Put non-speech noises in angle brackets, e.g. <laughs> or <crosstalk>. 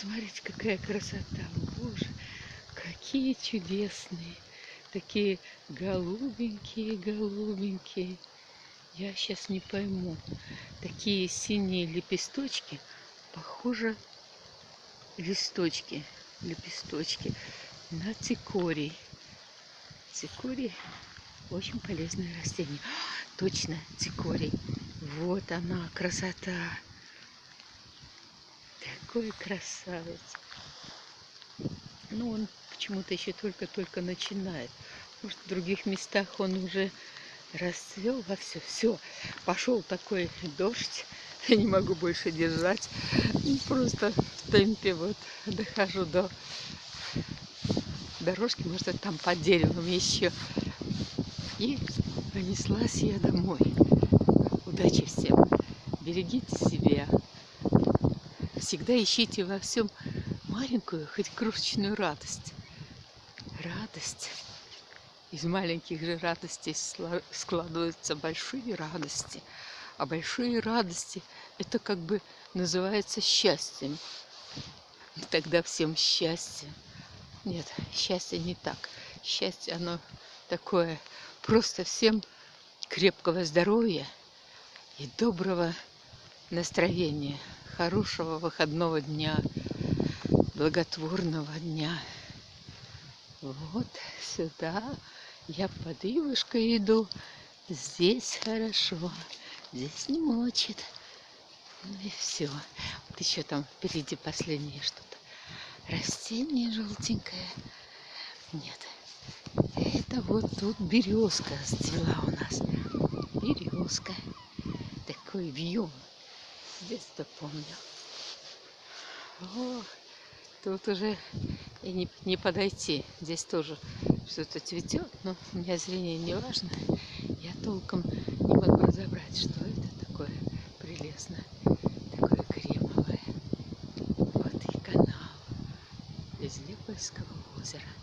посмотрите, какая красота. Боже, какие чудесные. Такие голубенькие, голубенькие. Я сейчас не пойму. Такие синие лепесточки. Похоже, листочки, лепесточки на цикорий. Цикорий очень полезное растение. Точно, цикорий. Вот она, красота. Такой красавец. Ну, он почему-то еще только-только начинает. Может, в других местах он уже расцвел во все. Все, пошел такой дождь. <laughs> Я не могу больше держать. Просто в темпе вот дохожу до дорожки, может, там под деревом еще. И понеслась я домой. Удачи всем. Берегите себя. Всегда ищите во всем маленькую, хоть крошечную радость. Радость. Из маленьких же радостей складываются большие радости. А большие радости это как бы называется счастьем. И тогда всем счастье. Нет, счастье не так. Счастье, оно такое Просто всем крепкого здоровья и доброго настроения, хорошего выходного дня, благотворного дня. Вот сюда я под ивушкой иду. Здесь хорошо, здесь не мочит. Ну и все. Вот еще там впереди последнее что-то. Растение желтенькое. Нет, это вот тут березка цвела у нас. Березка. Такой вьюн. С детства помню. О, тут уже и не, не подойти. Здесь тоже что-то цветет, но у меня зрение не важно. Я толком не могу разобрать, что это такое прелестное, такое кремовое. Вот и канал из Лепольского озера.